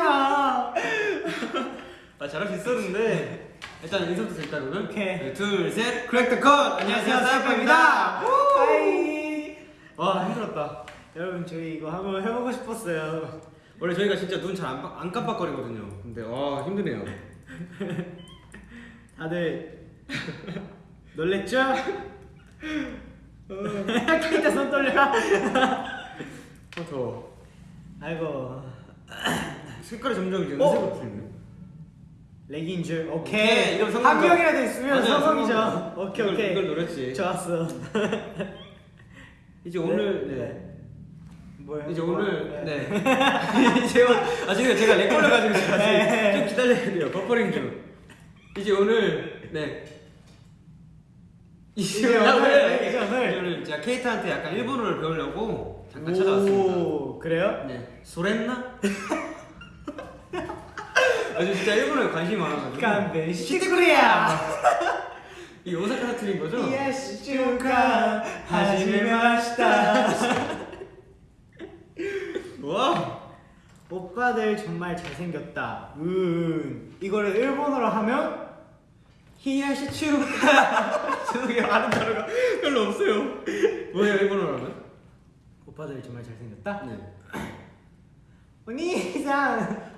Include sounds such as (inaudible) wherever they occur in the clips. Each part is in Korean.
아 잘할 수 있었는데 일단 인사부터 드릴까요 그러면? 오케이. 네, 둘셋 crack the code 안녕하세요 사이퍼입니다 hi. 와 힘들었다 여러분 저희 이거 한번 해보고 싶었어요. 원래 저희가 진짜 눈 잘 안 안 깜빡거리거든요 근데 와 힘드네요 (laughs) 다들 놀랬죠? (laughs) (laughs) 진짜 손 떨려. 어 더워 아이고 색깔이 점점 이제 어? 은색으로 풀리네 렉인 줄. 오케이, 오케이. 한. 명이라도 있으면 성공이죠. 오케이 이걸- 오케이. 이걸 노렸지 좋았어. (laughs) 이제 오늘 네. 뭐요? 이제 오늘 네 (laughs) (laughs) 이제 오늘 아 지금 제가 렉 걸려가지고 지금 네. 좀 기다려야 돼요 버퍼링 좀 이제 오늘 네 이제 오늘, 이제 이제 오늘. 오늘 제가 케이타한테 약간 일본어를 배우려고 잠깐 찾아왔습니다 오, 그래요? 네 それな 아주 진짜 일본어에 관심이 많아가지고 勘弁してくれや. (laughs) 이 오사카 사투리인 거죠? 冷やし中華始めました. 와 오빠들 정말 잘생겼다. 음 이거를 일본어로 하면 히야시 추가 저게 아는 단어가 별로 없어요 뭐예요 일본어로 하면? 오빠들 정말 잘생겼다. 네 (clears throat) 오니상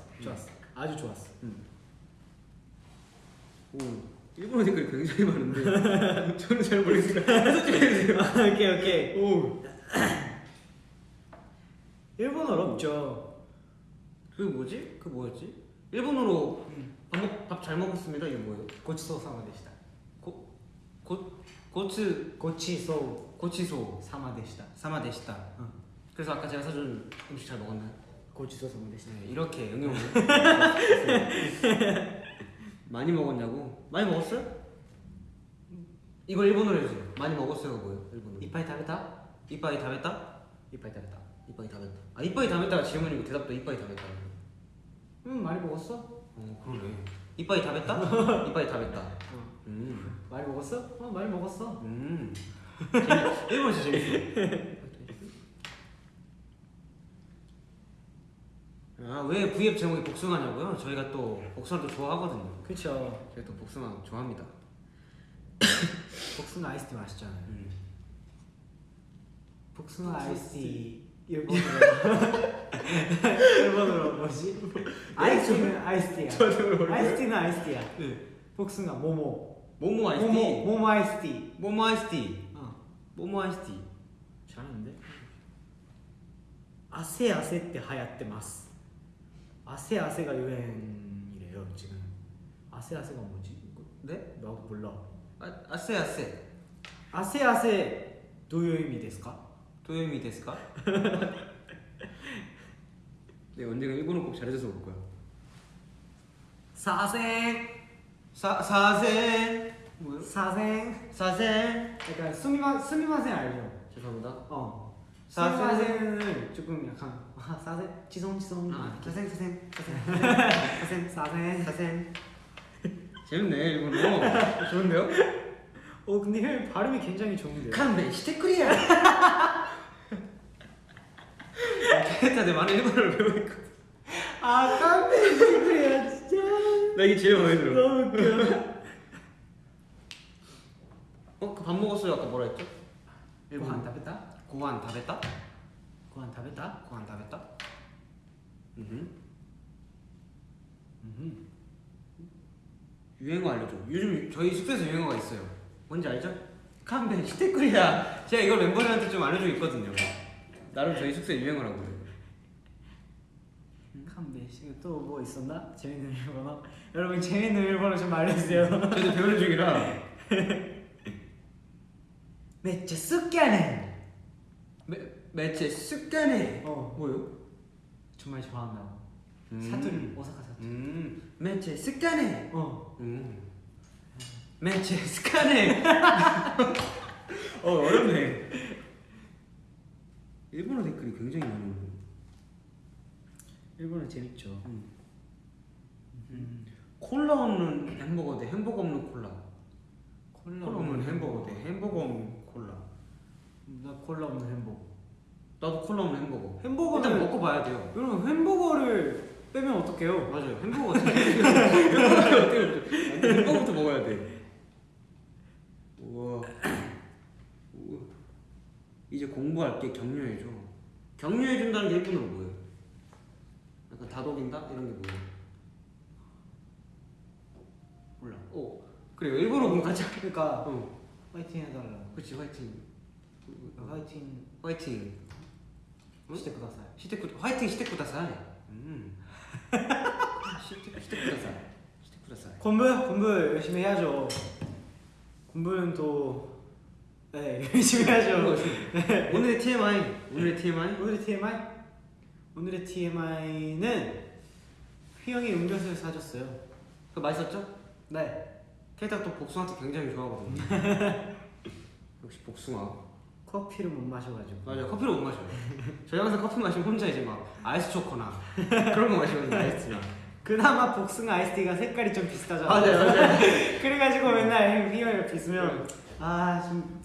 좋았어. 음. 아주 좋았어. 음. 오, 일본어 댓글이 굉장히 많은데 (laughs) 저는 잘 모르겠습니다. 아, 오케이 오케이. 오. 일본어 없죠. 그 뭐지? 그 뭐였지? 일본어로 음. 밥잘 먹었습니다. 이게 뭐예요? 고치소 사마데시다. 고, 고, 고츠 고치소 고치소 사마데시다. 사마데시다. 응. 그래서 아까 제가 사준 음식 잘 먹었나요? 고지소서 대신에 네, 이렇게 응용 (laughs) 많이 먹었냐고? 많이 먹었어요? 이걸 일본어로 해주세요 많이 먹었어요 뭐예요? 일본어로 이빠이 다메다? 이빠이 다메다? 이빠이 다메다 이빠이 다메다 아 이빠이 다메다가 질문이고 대답도 이빠이 다메다 음 많이 먹었어? 어 그러네 이빠이 다메다? 이빠이 다메다 어. 음 많이 먹었어? 어 많이 먹었어 음 재밌... 일본어 진짜 재밌어 (laughs) 아, 왜 V앱 제목이 복숭아냐고요? 저희가 또 복숭아를 좋아하거든요. 그렇죠. 저희 또 복숭아 좋아합니다. (laughs) 복숭아 아이스티 맛있잖아요. 음. 복숭아 아이스티 (laughs) 일본어로 뭐지? 네. 아이스티는 아이스티야. 아이스티는 아이스티야. 네. 복숭아 もも. もも 아이스티. もも もも 아이스티. もも 아이스티. 어. もも 아이스티. 잘하는데? あせあせって流行ってます. 아세아세가 유행이래요 지금 아세아세가 뭐지? 네? 나도 몰라 아, あせあせ あせあせ どういう意味ですか? どういう意味ですか? (laughs) 네 언젠가 일본어 꼭 잘해줘서 올 거야 사생 사, 사생 뭐요? 사생 사생 약간 스미마, 스미마생 알죠? 죄송합니다 어 사생. 스미마생은 조금 약간 아, 사생 지성 지성. 아 사생 사생 사생 사생 사센 재밌네 일본어 좋은데요? 어 근데 형 발음이 굉장히 좋은데요? 칸베 시테크리야. (laughs) 캐릭터들 많은 일본어를 배우고 아 깜짝이야 그래야 진짜. 나 이게 제일 마음에 들어. 너무 웃겨. 어? 그 밥 먹었어요. 아까 뭐라 했죠? 고한 다베다? 고한 다베 따? 고한 다베다? 고한 다베따? 음. 음. 유행어 알려줘 요즘 저희 숙소에서 유행어가 있어요 뭔지 알죠? 칸베 시테크리야 제가 이걸 멤버들한테 좀 알려주고 있거든요 나름 저희 숙소의 유행어라고요 깜be 또뭐 있었나? 재밌는 일본어? 여러분 재밌는 일본어 좀 알려주세요 저희도 배우는 중이라 (laughs) めっちゃ好きやね 매, 매체 습관에 어 뭐요? 정말 좋아한다고 음. 사투리 오사카 사투리 음 매체 스카네. 어. 음. 매체 스카네. (laughs) 어 어렵네. 일본어 댓글이 굉장히 많이 오네. 일본은 재밌죠. 음. 음. 콜라 없는 햄버거 대 햄버거 없는 콜라. 콜라 콜라 없는 햄버거 대 햄버거 없는 콜라. 나 콜라 없는 햄버거. 나도 콜라 없는 햄버거. 햄버거는 일단 먹고 봐야 돼요. 여러분 햄버거를 빼면 어떡해요? 맞아요. 햄버거? (laughs) 햄버거부터 먹어야 돼. 우와. 이제 공부할 게 격려해줘. 격려해준다는 게 일본어로 뭐예요? 약간 다독인다 이런 게 뭐예요? 몰라. 어 그래요. 일본어 공부 같이. 할- 그러니까 어. 화이팅 해달라. 그렇지 화이팅. 화이팅 화이팅. 시테쿠다사이. 음. (laughs) 공부 공부 열심히 해야죠. 공부는 또 네, (laughs) 열심히 해야죠. 오늘의 TMI. 오늘의 TMI. 오늘의 TMI? 오늘의 TMI는 휘영이 음료수를 사줬어요. 그 맛있었죠? 네. 케이타가 또 복숭아한테 굉장히 좋아하거든요. (laughs) 역시 복숭아. 커피를 못 마셔가지고. 맞아요. 커피를 못 마셔요. 저희 항상 커피 마시면 혼자 이제 막 아이스 초코나 그런 거 마시거든요. 아이스나. 그나마 복숭아 아이스티가 색깔이 좀 비슷하잖아. 맞아요, 맞아요. (laughs) 그래가지고 맨날 휘영이 옆에 있으면 아좀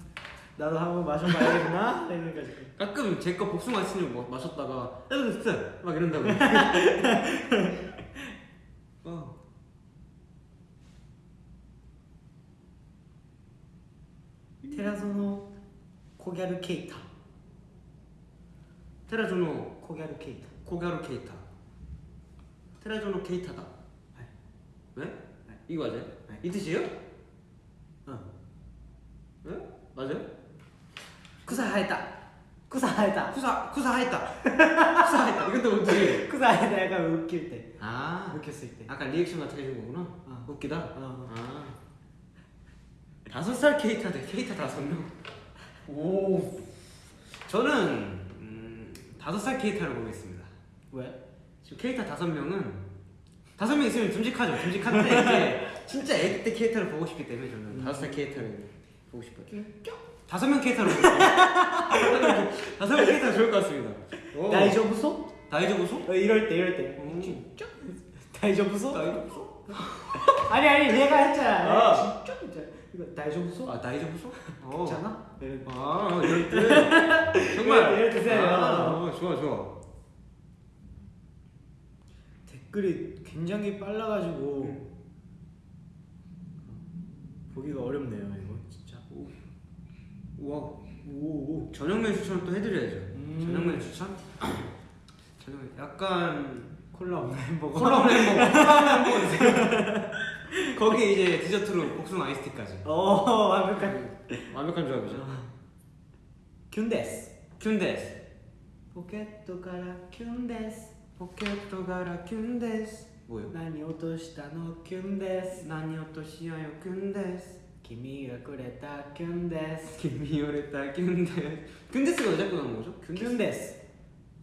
나도 한번 마셔봐야겠나 (laughs) 이래가지고. 가끔 제 거 복숭아 아이스를 뭐 마셨다가 진짜 막 이런다고. (laughs) 어. 테라소노 코갸르 케이타. 테라조노 코갸르 케이타. 코가루 케이타. 테라조노 케이타다. 네? 네. 이거 맞아요? 네. 이 뜻이에요? 응. 네? 맞아요? 쿠사 하했다. 쿠사 하했다. 이건 또 어떻게? (laughs) 쿠사하에다 약간 웃길 때. 아, 웃겼을 때. 아까 리액션 같은 게 해준 거구나. 어. 웃기다. 어. 아, 다섯 살 케이타 대 케이타 다섯 명. 오, 저는 음, 다섯 살 케이타를 보겠습니다. 왜? 지금 케이타 다섯 명은 다섯 명 있으면 듬직하죠. 듬직한데 이제 (laughs) 진짜 애기 때 케이타를 보고 싶기 때문에 저는 다섯 살 케이타를 보고 싶어요. 다섯 명 케이타로. (laughs) 다섯 명 케이타 좋을 것 같습니다. 오. 다이저부소? 다이저부소? 어, 이럴 때 이럴 때. 음. 다이저부소? 다이저부소? (laughs) 아니 아니 내가 했잖아. 아. 진짜 진짜. 이거 다이저부소? 아 다이저부소? 어. 괜찮아? 이럴 때. 아 이럴 때 정말 이럴 때 세요. 아, 어, 좋아 좋아. 댓글이 굉장히 빨라가지고 음. 보기가 어렵네요 이거 진짜. 우와. 오. 저녁면 추천을 또 해드려야죠. 음. 저녁면 추천? 저녁면 약간 콜라 없는 햄버거. 콜라 없는 햄버거. 콜라 없는 햄버거. (laughs) 거기 이제 디저트로 복숭아 아이스티까지. 어 완벽한. 음, 완벽한 조합이죠. きゅんです. きゅんです. ポケットからきゅんです. ポケットからきゅんです. 뭐요? 나니 오토시다 노 균데스. 나니 오토시야요 균데스. 김이가 그랬다 균데스. 김이 그랬다 균데스. 균데스가 왜 자꾸 나오는 거죠? きゅんです,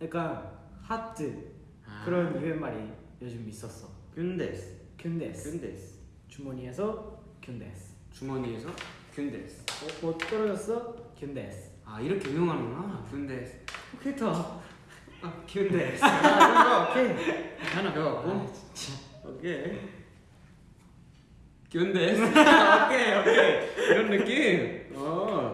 약간 하트. 아. 그런 유행말이 요즘 있었어. きゅんです. きゅんです. きゅんです. 주머니에서 きゅんです 주머니에서 きゅんです 어, 뭐 떨어졌어? きゅんです 아 이렇게 운용하는구나. きゅんです 오케이터. 아 きゅんです 아, 오케이. 하나 배웠고 아, 진짜. 오케이. きゅんです (laughs) 오케이 오케이. 이런 느낌? 어.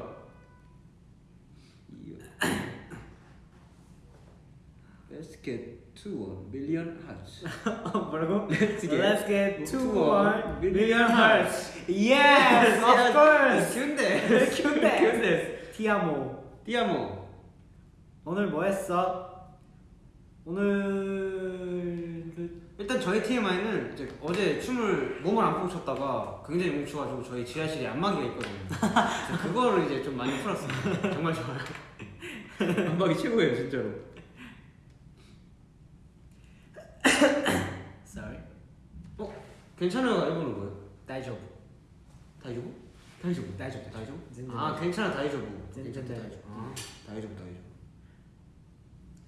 Million hearts (laughs) 뭐라고? Let's get Let's get one one million hearts. Yes, of course. 균데스 균데스. 균데스 티아모. 띠아모 오늘 뭐 했어? 오늘 일단 저희 TMI는 이제 어제 춤을 몸을 안 풀고 췄다가 굉장히 뭉쳐가지고 저희 지하실에 안마기가 있거든요. 그거를 이제 좀 많이 풀었습니다. 정말 좋아요. (laughs) 안마기 최고예요, 진짜로. 괜찮아요 일본어는 大丈夫. 大丈夫? 大丈夫 大丈夫. 大丈夫? 아 괜찮아 大丈夫. 괜찮아 大丈夫. 大丈夫 아, 大丈夫.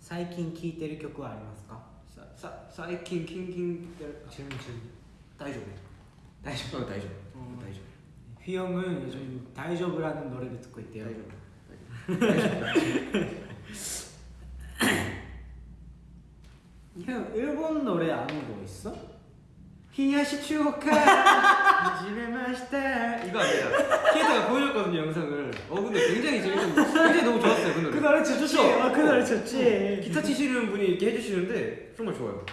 最近聴いてる曲はありますか?最近聴いてる질문 질문大丈夫大丈夫大丈夫 어, 어. 어, 휘영은 요즘 大丈夫라는 노래를 듣고 있대요. 형 (laughs) 일본 노래 아는 거 있어? 冷やし中華始めました 이거 아니야 케이타가 보여줬거든요 영상을 어 근데 굉장히 재밌는 굉장히 너무 좋았어요 그 노래 그 노래 좋지. 아, 그 노래 좋지. 기타 치시는 분이 이렇게 해주시는데 정말 좋아요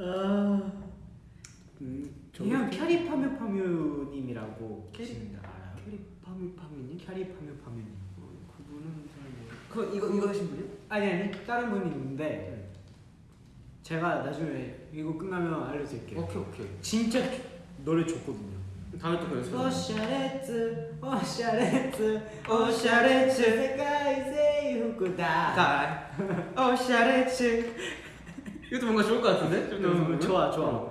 아. 음, 이형 캬리 파뮤 파뮤님이라고 캐리- 계시는데 알아요? 캬리 파뮤 파뮤님? 캬리 파뮤 파뮤님. 어, 그분은 잘 모르 그 이거 이거 하신 분이요? 아니 아니 다른 분이 있는데 제가 나중에 이거 끝나면 알려드릴게요. 오케이 오케이. 진짜 노래 좋거든요. 다음에 또 그래서 오샤레츠 오샤레츠 오샤레츠 세카이세 후쿠다. 다 오샤레츠. 이것도 뭔가 좋을 것 같은데? 좀 음, 더 좋아 좋아.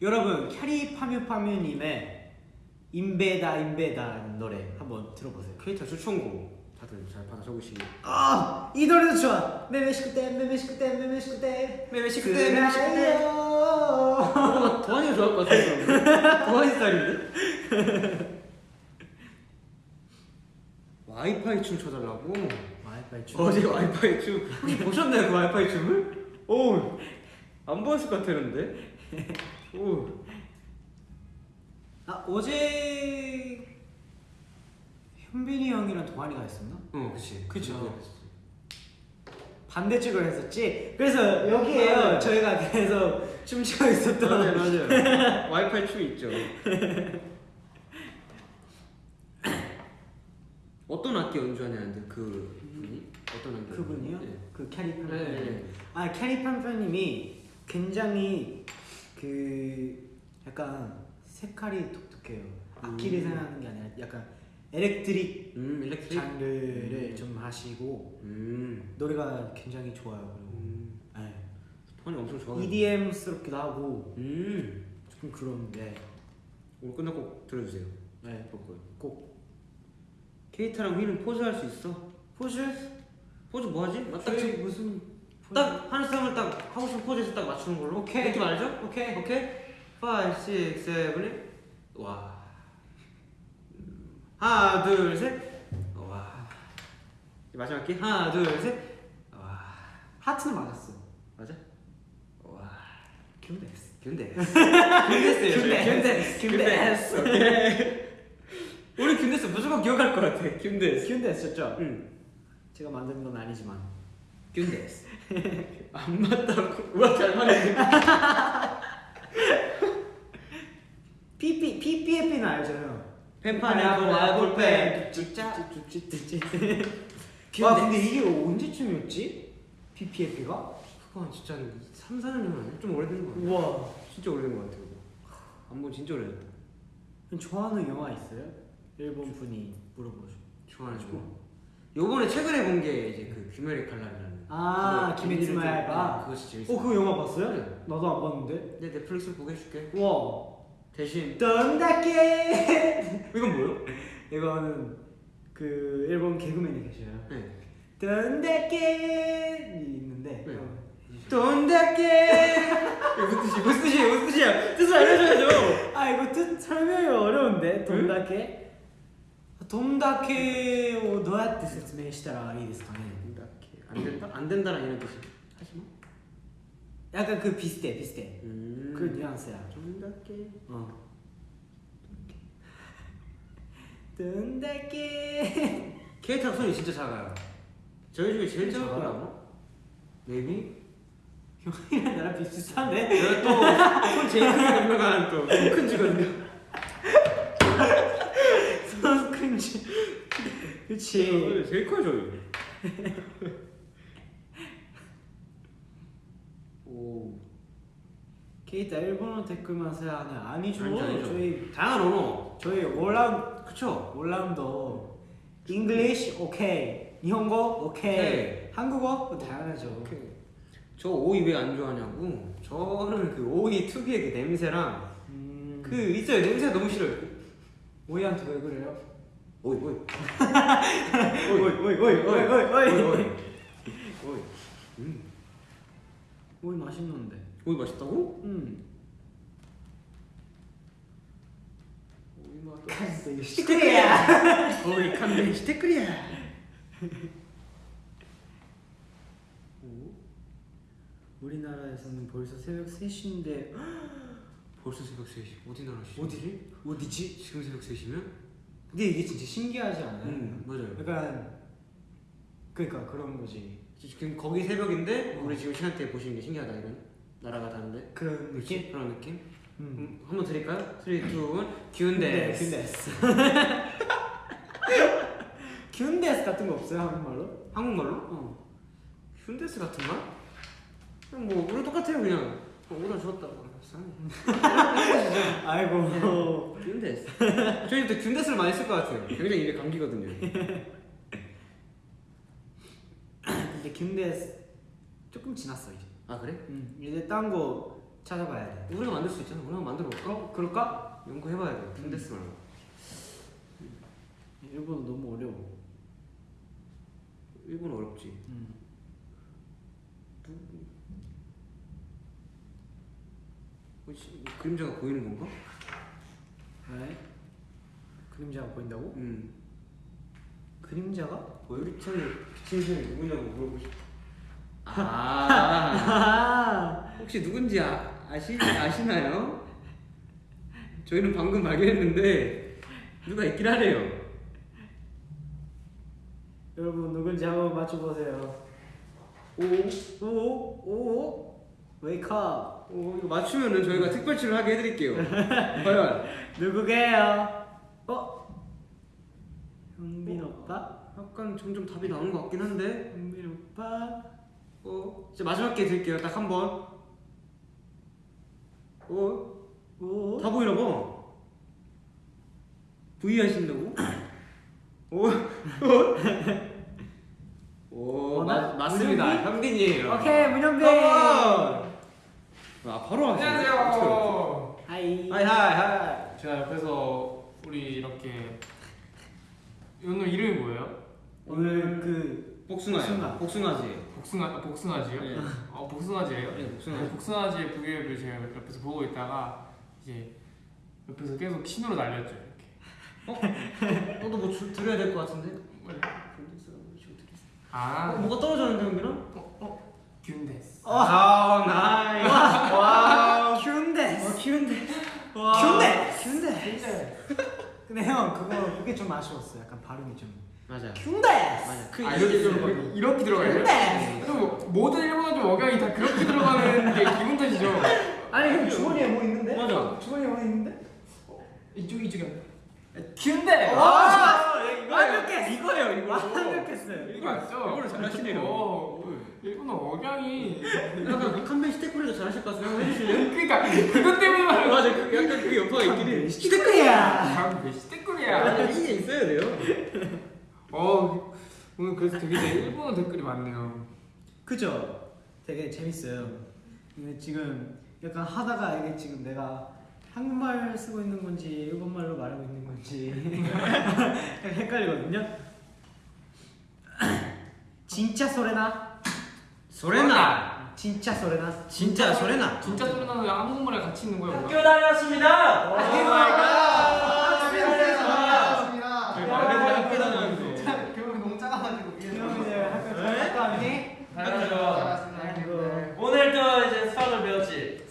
여러분 캐리 파뮤 파뮤님의 임베다 임베다라는 노래 한번 들어보세요. 케이타 추천곡 다들 잘 받아 적으시고 아 이 노래도 좋아. 女々しくて 女々しくて 女々しくて 女々しくて 女々しくて 어, 도환이가 좋아할 것 같은데 도환이 스타일인데? 와이파이 춤 춰달라고? 와이파이 춤? 어제 와이파이 춤? 혹시 (laughs) 보셨나요 그 와이파이 춤을? 오, 안 보였을 것 같았는데? 오, 아 어제 현빈이 형이랑 동환이가 했었나? 어, 그치 그쵸. 반대쪽으로 했었지. 그래서 여기에요. 맞아요. 저희가 계속 춤추고 있었던. 맞아요 맞아요 (laughs) 와이파이 춤 있죠 (laughs) 어떤 악기 연주하냐는데 그 분이? 어떤 악기 그분이요? 네. 그 캐리 팜 네, 네, 네. 아 캐리 팜님이 굉장히 그 약간 색깔이 독특해요. 악기를 음. 생각하는 게 아니라 약간 electric 음 electric? 장르를 음. 좀 하시고 음, 노래가 굉장히 좋아요. 그리고 음. 네. 도환이 엄청 좋아해 EDM스럽기도 하고 음 조금 그런데 오늘 끝나고 꼭 들어주세요 네. 볼 거예요 꼭 케이타랑 휘는 포즈 할 수 있어? 포즈 포즈 뭐 하지? 딱, 저희 지금 무슨 딱 하는 사람을 딱 하고 싶은 포즈에서 딱 맞추는 걸로 오케이. 느낌 알죠? 오케이 오케이 5, 6, 7, 8와 음, 하나 둘셋 와 마지막 기 하나 둘셋 와 하트는 맞았어. 맞아? 와 큐데스. 균데스 균데스예요 균데스. 균데스. 오케이 우리 균데스 무조건 기억할 것 같아 균데스 큐데스였죠? 응 제가 만든 건 아니지만. 균데스 안 맞다고 우와 잘 말했네 PP PPF는 알죠 형. 아볼펜 쭈짜 쭈쭈쭈쭈. 와 근데 이게 언제쯤이었지? PPF가? 그거 진짜 한 3, 4년 전 아니야? 좀 오래된 거 같아 우와. 진짜 오래된 거 같아 그거 한번 진짜 오래됐다 형 좋아하는 영화 있어요? 일본 분이 물어보죠. 좋아하는 거 요번에 최근에 본 게 이제 그 귀멸의 칼날이라는 아. 네, 그거 진짜 재밌어 어 그거 영화 봤어요? 네. 나도 안 봤는데. 내 넷플릭스 보게 해줄게 우와. 대신 던다케. (laughs) 이건 뭐예요? 이거는 그 일본 개그맨이 계셔요. 네 던다케 있는데. 네. 어, 돈다케 이거 무슨 뜻이야 무슨 뜻이야 무슨 뜻이야 뜻을 알려줘야죠 아 이거 뜻 설명이 어려운데 돈다케 돈다케をどうやって説明したらいいですかね 돈다케 안 된다? 안 된다는 이런 뜻이 하지마 약간 그 비슷해 비슷해. 음. 그 뉘앙스야. 돈다케 어. 돈다케 (laughs) 케이타 손이 진짜 작아요. 저희 중에 제일 작을? 거라나? maybe? 형이랑 나랑 비슷한데? 내가 또손 제일 크게 유명한 또큰 쥐거든요 손 큰 지 (laughs) 그치. 제일 커요 저희 오 케이타 일본어 댓글만 써야 하네 아니죠. 아니죠, 아니죠. 저희 다양한 언어. 저희 올라운 그쵸? 올라운도 English 오케이 일본어 오케이 오케이. 한국어 당연하죠. 오케이. 저 오이 왜 안 좋아하냐고? 저는 그 오이 특유의 그 냄새랑 음, 그 있어요. 냄새 너무 싫어요. 오이한테 왜 그래요? (laughs) 오이 오이. 오이 오이 오이 오이. 오이 오이 오이. 음. 오이 오이 맛있는데. 오이 맛있다고? 음. 응 오이 맛있어 시테크리야. 오이 (laughs) 칸데. 시테크리야. 우리나라에서는 벌써 새벽 3시인데. (gasps) 벌써 새벽 3시. 어디 나라시 어디를? 어디지? 지금 새벽 3시면? 근데 이게 진짜 신기하지 않아요? 음, 맞아요. 약간 그러니까 그런 거지. 지금 거기 새벽인데 우리 지금 시간대 보시는 게 신기하다 이런 나라가 다른데 그런 느낌? 그런 느낌? 음. 음, 한번 드릴까요? 3, 2, 1 기운데 균데스. 균데스 같은 거 없어요 한국말로? 한국말로? 어. 휴데스 같은 말? 그냥 뭐 우리 똑같아요 그냥 어, 오다 주었다고 (laughs) 아이고. 균데스 저희 또 균데스를 많이 쓸 것 같아요 굉장히 입에 감기거든요 (laughs) 근데 균데스 조금 지났어 이제. 아 그래? 음. 이제 딴 거 찾아봐야 돼. 우리가 만들 수 있잖아 우리가 만들어 볼까? 어? 그럴까? 연구해봐야 돼 균데스 말고 일본어 너무 어려워. 일본 어렵지 음. 혹시 그림자가 보이는 건가? 왜? 그림자가 보인다고? 음 그림자가? 보여? 우리 처음에 비친 사람이 누구냐고 물어보고 싶어 아 아. (laughs) 혹시 누군지 아, 아시, 아시나요? 저희는 방금 발견했는데 누가 있긴 하네요 여러분 누군지 한번 맞춰보세요. 오오오오 웨이크업. 어, 이거 맞추면은 저희가 특별치를 하게 해드릴게요 (laughs) 과연 누구게요? 어? 형빈 오빠? 약간 점점 답이 나오는 것 같긴 한데 형빈 오빠? 어, 이제 마지막 게 드릴게요 딱 한번 어? 오? 다 보이나 봐 V 하신다고? 오? 오, 어, 마, 나- 맞습니다? 현빈이에요 오케이 문현빈. 컴온! 아 바로 하시네 안녕하세요. Hi. Hi hi hi 제가 옆에서 우리 이렇게 오늘 이름이 뭐예요? 오늘 그 복숭아요 복숭아. 복숭아지 복숭아 아, 복숭아지요? 네. 어 복숭아지예요? 네, 복숭아. 네, 복숭아지의 부계를 제가 옆에서 보고 있다가 이제 옆에서 계속 신호를 날렸죠 이렇게. 너도 뭐 주, 드려야 될 것 같은데? 뭐래? 아아 뭐가 떨어졌는데 현빈아? キュンです. 아 nice wow キュンです. 어 キュンで キュンです. キュンです. 근데 형 그거 그게 좀 아쉬웠어. 약간 발음이 좀. 맞아 キュンです. 맞아 그 아 이렇게 들어가 이렇게 들어가요? キュンです. 그럼 모든 일본어들 억양이 다 그렇게 들어가는 게 기분 탓이죠. 아니 형 주머니에 뭐 있는데? 맞아. 주머니에 뭐 있는데? 이쪽 이쪽이 キュンで. 와. 완벽해. 이거예요 이거 완벽했어요. 이거 맞죠? 이거를 잘하시네요. 어, 일본어 억양이. 약간 칸벤 시테쿠리도 잘하실 것 같아서 한번 해주실래요? 그러니까 그것 때문에 말하는 맞아 그 약간 그게 여파가 있긴 해 시크리야. 아, 왜 시대꿀이야? 이게 있어야 돼요 어, 오늘 그래서 되게 내 일본어 댓글이 많네요. 그죠? 되게 재밌어요. 근데 지금 약간 하다가 이게 지금 내가 한국말 쓰고 있는 건지 일본말로 말하고 있는 건지 약간 (laughs) 헷갈리거든요. (clears throat) 진짜 소레나? 소레나 진짜 소레나? 진짜 소레나 진짜 소리나는 한국말에 같이 있는 거야. 뭐야? 다녔습니다 oh my god! 학교 다녔는데 교육이 너무 작아가지고 형 이제 학교 잘 갔다 왔니? 아이고. 오늘도 이제 수학을 배웠지.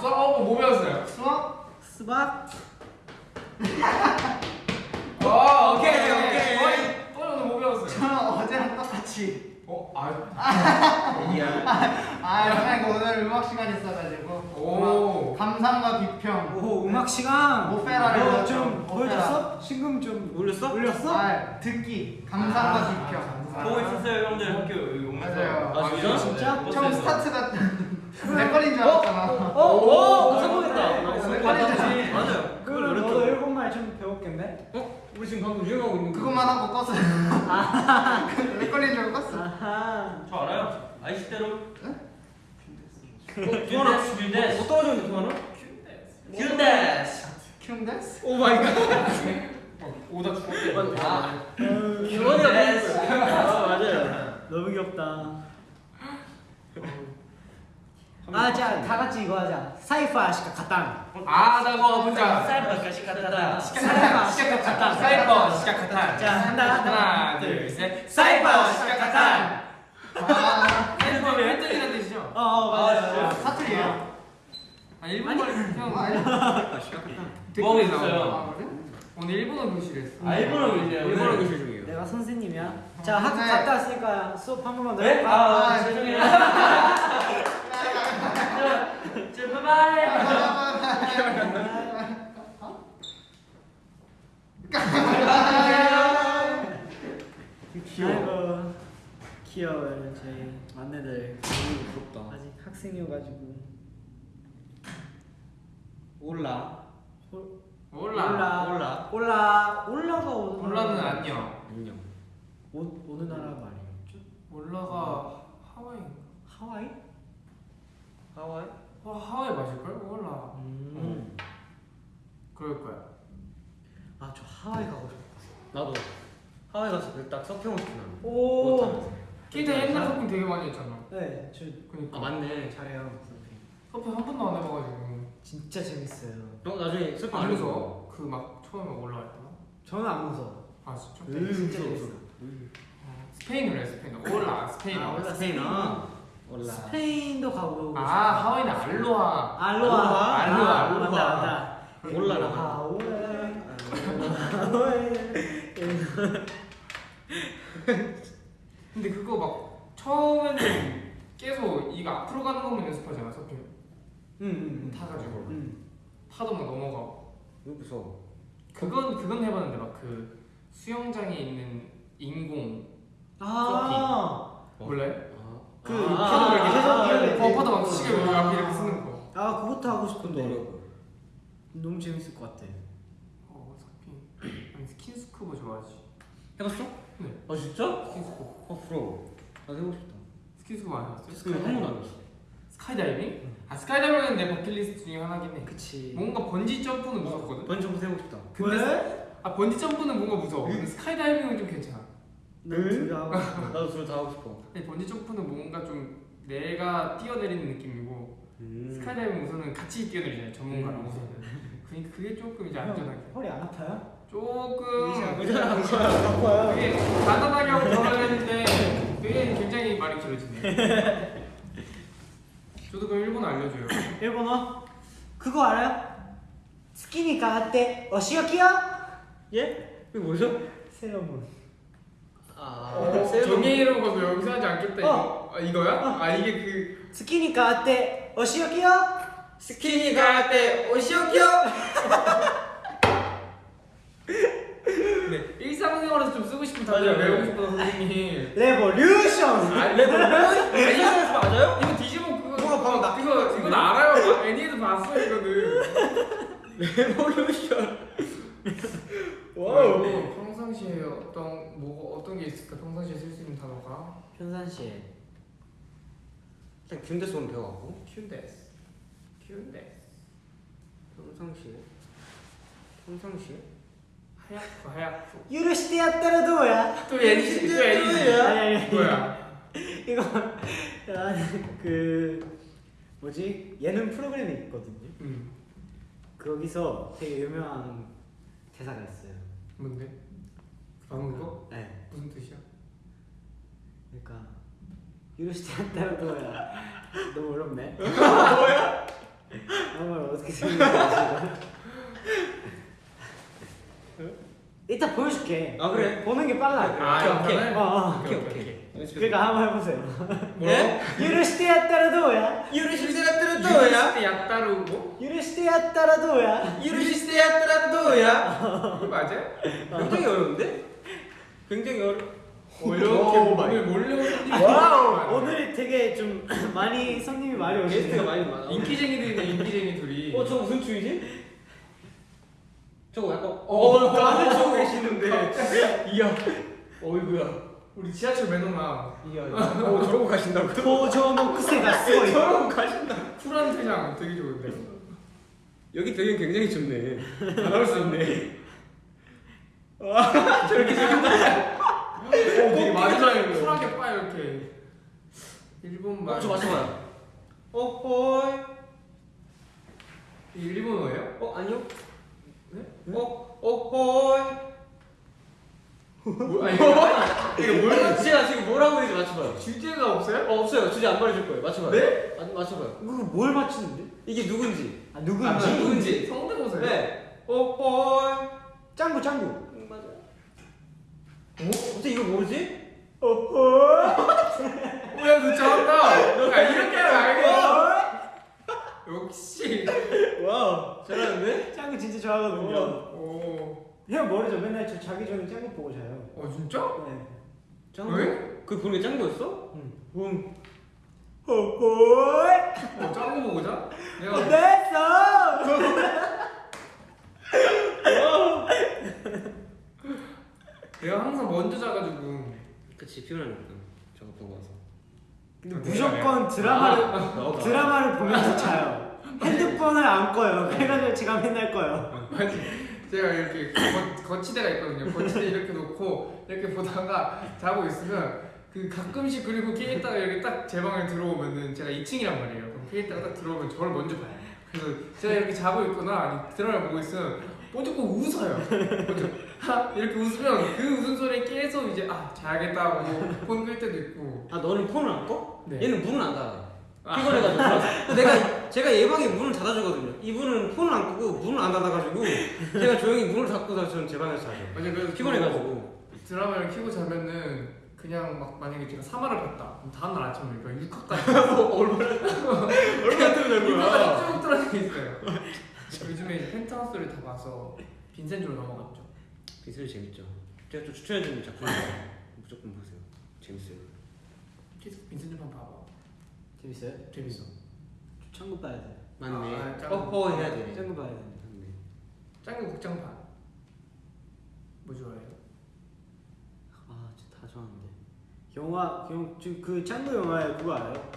수학? 어, 뭐 배웠어요? 수학? 수박? 어, 오케이, 오케이. 또 오늘 뭐 배웠어요? 저는 어제랑 똑같이 어, 아, 아 영양이 오늘 음악 시간 있어가지고 오. 음악 감상과 비평 오 음악 시간. 오페라를 너 배웠죠. 좀 오페라. 보여줬어? 신금 좀 올렸어? 올렸어? 아 듣기 감상과 아, 비평 보고 있었어요, 형들 학교. 맞아요. 아, 진짜? 진짜? 네, 처음. 스타트가 내 걸린 줄 알았잖아 어? 오 성공했다 내 걸린 줄 맞아 알았잖아 맞아요 그걸 그럼 너도 일본말 좀 배웠겠네? 어? 우리 지금 방금 유행하고 있는 거 그것만 하고 (laughs) 껐어 내 걸린 줄 알고 껐어. 저 알아요? 愛してる? 동원아 キュンです, キュンです. 뭐 떨어졌는데 동원아? キュンです. キュンです? Oh my god 어, 오다 죽었대. 아 キュンです. 아 맞아요 너무 귀엽다. 아, 자, 다 같이 이거 하자. サイファーしか勝たん. 아, 나 그거 문자. サイファー しか勝たん. しか勝たん. しか勝たん. サイファーしか勝たん. 자, 한다, 한다. 하나, 둘, 셋. サイファーしか勝たん. 아, 사이버 획득이라는 뜻이죠? 어, 어, 맞아요. 사투리예요? 아, 일본말 아, 시작했다. 뭐하고 댓글에 있어요? 나오는 거. 아, 그래? 오늘 일본어 교실 했어. 아, 일본어 교실이에요, 오늘? 일본어 교실 중이에요. 내가 선생님이야. 자, 학교 네. 갔다 왔으니까 수업 한 번만 더 네? 아, 아, 죄송해요. (laughs) 자, 바이바이. 아이고, 귀여워요. 제 막내들. 부럽다. 아직 학생이어가지고. 올라. 몰라. 올라. 올라. 올라가 오는 나라. 안녕. 안녕. 오, 어느 나라 말이에요? 몰라가 하와이인가? 하와이? 하와이? 어, 하와이 맞을걸? 몰라. 음. 그럴 거야. 아, 저 하와이 가고 싶어. 나도 하와이 가서 그딱 서핑하고 싶구나. 오. 케이타 옛날 서핑 되게 많이 했잖아. 네, 저 그니까. 아 맞네. 잘해요. 서핑. 서핑 한 번도 안 해봐가지고. 진짜 재밌어요. 너 나중에 서핑 안. 무서워? 그 막 처음에 올라갈 때. 저는 안 무서워. 아 진짜? 네, 진짜 무서워, 재밌어. 어, 스페인으로 해 스페인어. hola 스페인어. 아, hola. 스페인어. hola. 스페인도 가보고 아. 하와이는 aloha. aloha. aloha, 아, 알로하. 맞다, 맞다. 올라라. 하와이. 근데 그거 막 처음에는 계속 이거 앞으로 가는 것만 연습하잖아 서핑. 응, 응, 응. 타가지고 응. 파도 막 넘어가고. 무서워. 그건 그건 해봤는데 막 그 수영장에 있는 인공 아, 몰라요? 아. 그 아, 파도 이렇게 아, 해서 이렇게 어 파도 막 시계 왜 앞에 이렇게 쓰는 거. 아 그것도 하고 싶은데 어려워. 너무 재밌을 것 같아. 어 서핑. 아니 스킨스쿠버 좋아하지. 해봤어? 네. 아 진짜? 스킨스쿠버. 어 부러워. 나도 해보고 싶다. 스킨스쿠버 안 해봤어요? 그한 번도 안 했어. 스카이다이빙? 아 스카이다이빙은 내 버킷리스트 중에 하나긴 해. 그치. 뭔가 번지 점프는 무섭거든. 번지 점프 해보고 싶다. 근데 아 번지 점프는 뭔가 무서워. 스카이다이빙은 좀 괜찮아. 둘다 하고. (laughs) 나도 둘 다 하고 싶어. 근데 번지 점프는 뭔가 좀 내가 뛰어내리는 느낌이고 음. 스카이다이빙 우선은 같이 뛰어내리잖아요 전문가랑 우선은. 그러니까 그게 조금 이제 안전하게. 허리 안 아파요? 조금 의자랑. 아파요. 되게 간단하게 하고 돌아가는데 되게 굉장히 말이 길어지네. (laughs) 저도 그럼 일본어 알려줘요. 일본어? 그거 알아요? 스키니 가한테 어시오키요? 예? 이거 뭐죠? 세러문. 아. 정예이로 가서 여기서 하지 않겠다 이거. 어. 아, 이거야? 아 이게 그 스키니 가한테 어시오키요? 月にかわっておしおきよ. (laughs) 네, 일상생활에서 좀 쓰고 싶은 단어. 외우고 싶어서 선생님. Revolution. 아 레벨 이거 맞아요? 이거 뒤집어 그거 뭐가 방금 나- 이거 이거 나 알아요. (laughs) 애니에도 봤어 이거는. Revolution. Wow. 네, 네, 평상시에 어떤 뭐 어떤 게 있을까? 평상시에 쓸 수 있는 단어가 평상시에 일단 균대스 오늘 배워가고 큐데스. 큐데스. 평상시에 평상시에 하얗고 하얗고. 유로시대 왔다라 도야. 또 애니지. 또 애니지. 뭐야? 이거 그 뭐지 예능 프로그램이 있거든요. 음. 거기서 되게 유명한 퇴사가 있어요. 뭔데? 아무 거? 네. 무슨 뜻이야? 그러니까 유로시티한테도야 (laughs) 너무 어렵네. (laughs) 뭐야? 아무 어떻게 생각하지? 이따 보여줄게. 아 그래? 보는 게 빨라. 아, 오케이. 오케이 어, 어. 오케이. 그러니까, 그러니까 한번 해보세요. (laughs) 예? 유르시테야따라도야. 유르시테야따라도야. 유르시티 아따라도야 유르시테야따라도야. (laughs) 맞아? 굉장히 어려운데? 굉장히 어려. 이렇게 어, 몸을 몰려오는 (laughs) 와우 오늘 되게 좀 (clears throat) 많이 성님이 많이 오시네 게스트가 많이 많아 인기쟁이들이네 인기쟁이 둘이 어저 무슨 주이지? 저거 약간 어, 어 다들 주고 계시는데 이야 어이구야 우리 지하철 매너가 이어 (laughs) 어, 저러고 가신다고? 도저목 크세가 쓰고 저러고 가신다 쿨한 그냥 되게 좋은데 여기 되게 굉장히 좋네 다 나올 수 있네 저렇게 생긴다 어, 되게 마지막에 쿨하게 빠 이렇게 일본 어, 말. 어, 저 맞춰봐요. 어허이. 일본어예요? 어 아니요. 네? 네? 어 어허이. 뭐, 아니 이거 뭘 맞- 제가 지금 뭐라고 했는지 맞춰봐요. 주제가 없어요? 어 없어요. 주제 안 말해줄 거예요. 맞춰봐요. 네? 아, 맞춰봐요. 그거 뭘 맞추는데? 이게 누군지. 아 아, 누군지? 누군지 성대모사예요? 네. 어호이. 짱구 짱구. 응, 맞아. 어? 어떻게 이걸 모르지? 뭐야 너 잘한다 야 이렇게 하면 알고 역시 와 잘하는데? 짱구 진짜 좋아하거든요. 오. 형 모르죠? 맨날 저 자기 전에 짱구 보고 자요. 어 진짜? 네. 짱구? 왜? 그 보는 게 짱구였어? 응. 응. 호호이. 어 짱구 보고 자? 내가 됐어. 내가 항상 먼저 자가지고 그치 피곤하니까 저거 보고 와서. 근데 무조건 드라마를 드라마를 보면서 자요. 핸드폰을 안 꺼요. 그래가지고 제가 맨날 꺼요. 아니 제가 이렇게 거, 거치대가 있거든요 거치대 이렇게 놓고 이렇게 보다가 자고 있으면 그 가끔씩 그리고 케이타가 이렇게 딱 제 방에 들어오면은 제가 2층이란 말이에요 그럼 케이타가 딱 들어오면 저를 먼저 봐요 그래서 제가 이렇게 자고 있거나 아니 드라마 보고 있으면 무조건 웃어요 하 이렇게 웃으면 그 웃음소리에 깨서 이제 아 자야겠다 하고 폰 끌 때도 있고 아 너는 폰을 안 꺼? 네. 얘는 문을 안 닫아. 아. 피곤해가지고 들어와서. 내가 제가 얘 방에 문을 닫아주거든요. 이분은 폰을 안 끄고 문을 안 닫아가지고 제가 조용히 문을 닫고서 저는 제 방에서 자죠. 맞아요 그래서 피곤해가지고. 드라마를 켜고 자면은 그냥 막 만약에 제가 3화를 봤다 그럼 다음날 아침에 그러니까 6화까지 (laughs) 얼마나 (laughs) 뜨면 육화까지 쭉 떨어져 있어요 요즘에 펜트하우스를 다 봐서 빈센조로 넘어갔죠 비슬 재밌죠. 제가 좀 추천해주는 작품 무조건 보세요. 재밌어요. 계속 빈센조만 봐봐 재밌어요? 재밌어 짱구 봐야 돼. 맞네. 아, 짱구. 어허 해야 돼. 짱구 봐야 돼. 맞네. 짱구 극장판 뭐 좋아해요? 아 진짜 다 좋아하는데. 영화 영, 지금 그 짱구 영화에 그거 알아요?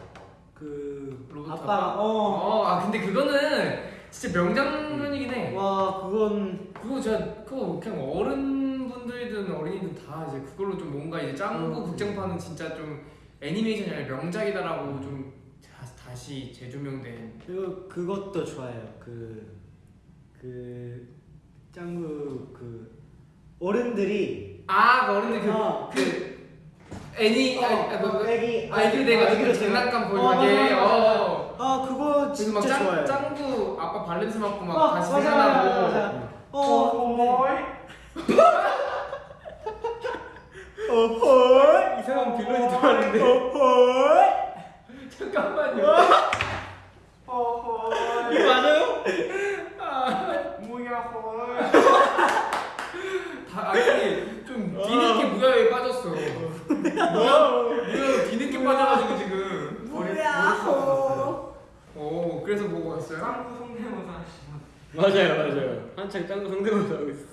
그 로봇 아빠 어. 어, 아 근데 그거는 진짜 명장면이긴 해 와 그건 그거 진짜 그거 그냥 어른분들이든 어린이든 다 이제 그걸로 좀 뭔가 이제 짱구 음. 극장판은 진짜 좀 애니메이션이 아니라 명작이다라고 좀 다, 다시 재조명된 그리고 그것도 좋아해요. 그, 그 짱구 그 어른들이 아, 그 어른들 그, 어, 그 애니, 아, 아, 그, 그, 애기 아이들 돼가지고 아이들 장난감 어, 보여주게, 맞아, 맞아, 어. 아 그거 그래서 막 진짜 짱, 좋아해요. 짱구 아빠 발렌스 맞고 막 어, 다시 생각나고. 맞아, 맞아. 어, 어헐 이상한 빌런이 들어왔는데. 잠깐만요. 어헐 이거 맞아요? 뭐야 헐 다, 아니, 좀 뒤늦게 무야에 빠졌어. 무야 뒤늦게 빠져가지고 지금. 뭐야 오, 그래서 보고 왔어요? 짱구 성대모사? 맞아요 맞아요. 한창 짱구 성대모사 하고 있어.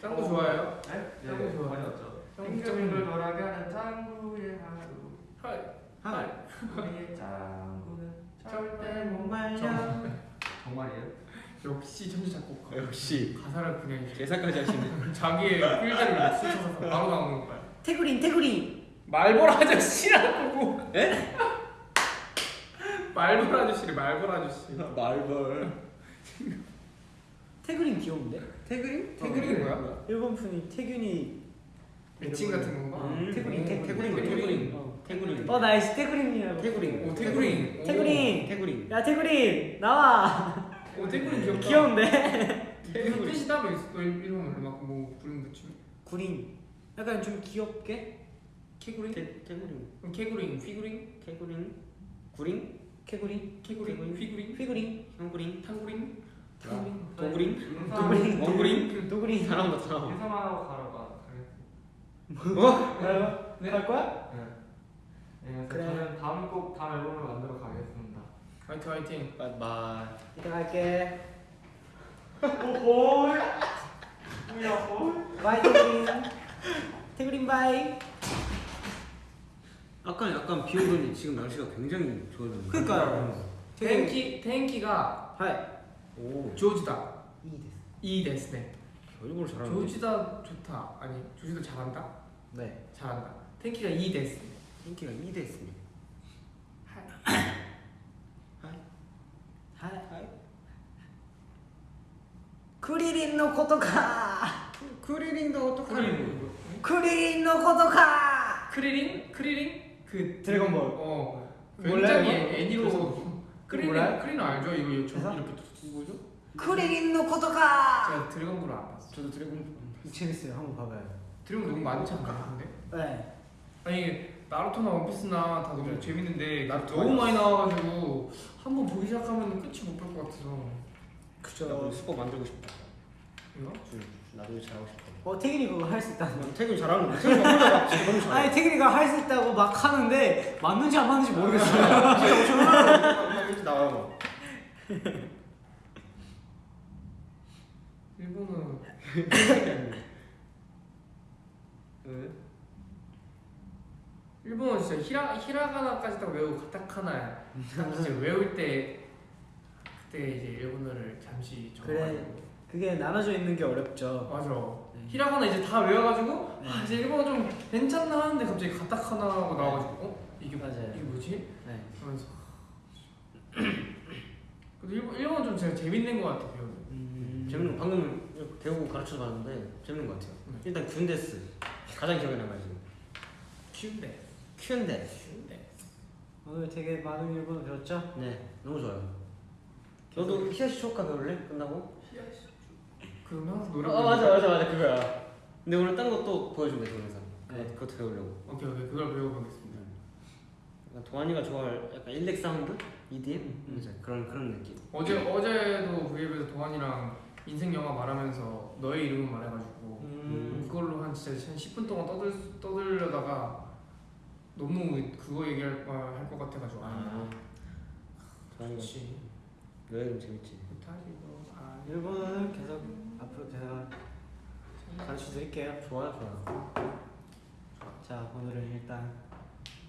짱구 좋아해요? 네? 짱구 좋아. 많이 왔죠. 빙글빙글 돌아가는 짱구의 하루. 하이. 하이. 우리의 짱구는 절대 못 말려 정말이에요? 역시 천재 작곡가. 역시 가사를 그냥 이제 개사까지 하시네. (laughs) 자기의 필드를 쓰셔서 (laughs) 바로 나오는 거야. 태그린 태그린 말벌 아저씨라고. 에? (laughs) 말벌 아저씨를 말벌 아저씨. 말벌. 태그린 귀여운데? 태그린? 태그린이 뭐야? 일본 분이 태균이 애칭 같은 건가? 음, 태그린, 태- 태그린 태그린. 어. 태그린. 어 nice 태그린이라고 태그린. 오 태그린. 오. 태그린 태그린. 야 태그린 나와 오 태그린 귀엽다. 귀여운데? 무슨 뜻이 따로 있어? 일본어로 막뭐 구린 붙이면. 구린 약간 좀 귀엽게. 그럼 캐구린, 휘구린, 태그린. 구린? 캐구린 캐구린, 캐구린. 휘구린, 휘구린 형구린. 탕구린, 탕구린 도구린. 도구린. 원구린. 도구린 사람 같아. 사람. 인사만 하고 가러 가. 어? 네. 갈 거야? 네. 네, 그래서 그래. 저는 다음 꼭 다음 앨범을 만들어 가겠습니다. 화이팅 화이팅. bye bye. 이따 갈게 오홀. 뭐야 홀? bye 태그린 태그린 bye 아까 약간 비 오더니 지금 날씨가 굉장히 좋아졌네. 그러니까요. 텐키 텐키가 하이 오. 上手だ. いいです いいですね. 일본어 잘하네. 上手だ 좋다. 아니 上手だ 잘한다. 네. 잘한다. 天気がいいです 天気がいいです はい. はい. はい. はい. クリリンのことか. クリリンのことか. クリリンのことか. 크리린? 크리린? 그 드래곤볼. 어. 굉장히 뭐 애니로. 크리린 크리린 알죠? 이거 이렇게 뭐죠? クリリンのことか. 제가 드래곤볼 안 봤어. 저도 드래곤볼. 재밌어요. 한번 봐봐요. 드래곤 너무 많지 않나 근데? 네 아니 나루토나 원피스나 다 너무 그래. 재밌는데 나루토 너무 많이 나와가지고 한 번 보기 시작하면 끝이 못 볼 것 같아서 나도 스포 만들고 싶다. 이거? 나도 이거 잘하고 싶다. 어 태균이 그거 할 수 있다는 난 태균 잘하는 거. 태균 너무 잘해. 아니 태균이가 할 수 있다고 막 하는데 맞는지 안 맞는지 모르겠어요 진짜 엄청 하나 이렇게 나와요. (laughs) 일본은 (laughs) 왜? 일본은 진짜 히라 히라가나까지 딱 외우고 가타카나 진짜 (laughs) 외울 때 그때 이제 일본어를 잠시 그래. 적어가지고 그게 나눠져 있는 게 어렵죠 맞아 네. 히라가나 이제 다 외워가지고 네. 아 이제 일본어 좀 괜찮나 하는데 갑자기 가타카나라고 나와가지고 어 이게 뭐- 맞아요. 이게 뭐지? 네. 그러면서 그래도 일본 일본 좀 제가 재밌는 것 같아 배우는 음... 재밌는 거 방금 배우고 가르쳐 봤는데 재밌는 거 같아요. 네. 일단 균데스 가장 기억에 남아요 지금. 키운데 큐엔데. 키운데 오늘 되게 많은 일본어 배웠죠? 네, 너무 좋아요. 너도 히야시 쇼카 배울래? 끝나고? 그러면 항상 노래 아 맞아 맞아 맞아 그거야. 근데 오늘 딴 것도 보여주고 있어 영상. 네. 그것도 배우려고. 오케이 오케이 그걸 배워보겠습니다 약간 동환이가 좋아할 약간 일렉 사운드, EDM, 음. 맞아 그런 그런 느낌. 어제 어제도 V앱에서 동환이랑 인생 영화 말하면서 너의 이름은 말해가지고 음... 그걸로 한 진짜 한 10분 동안 떠들 떠들려다가 너무 그거 얘기할 할것 같아가지고 아 너의 이름 재밌지. 못하지 너아 일본어는 계속 앞으로 제가 가르쳐 드릴게요 좋아요 좋아요 자 오늘은 일단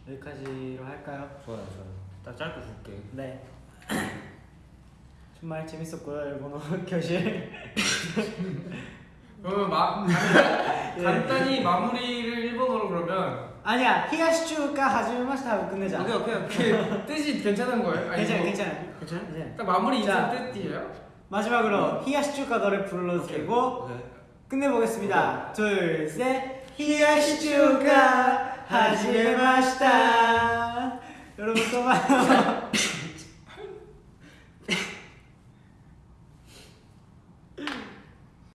여기까지로 할까요? 좋아요 좋아요. 딱 짧고 굵게. 네 (clears throat) 정말 재밌었고요 일본어 (laughs) 교실 (laughs) 그러면 마, (laughs) 예. 간단히 마무리를 일본어로 그러면 아니야 히야시추가 하지메마시타 하고 끝내자 오케이 오케이 오케이. 그 (laughs) 뜻이 괜찮은 거예요? 아니, 괜찮아 뭐 괜찮아 괜찮아? 괜찮아 딱 마무리 자. 인사 뜻이에요? 마지막으로 히야시추가 노래 불러드리고 오케이. 끝내보겠습니다 둘셋 히야시추가 하지메마시타 여러분 또 봐요 (laughs)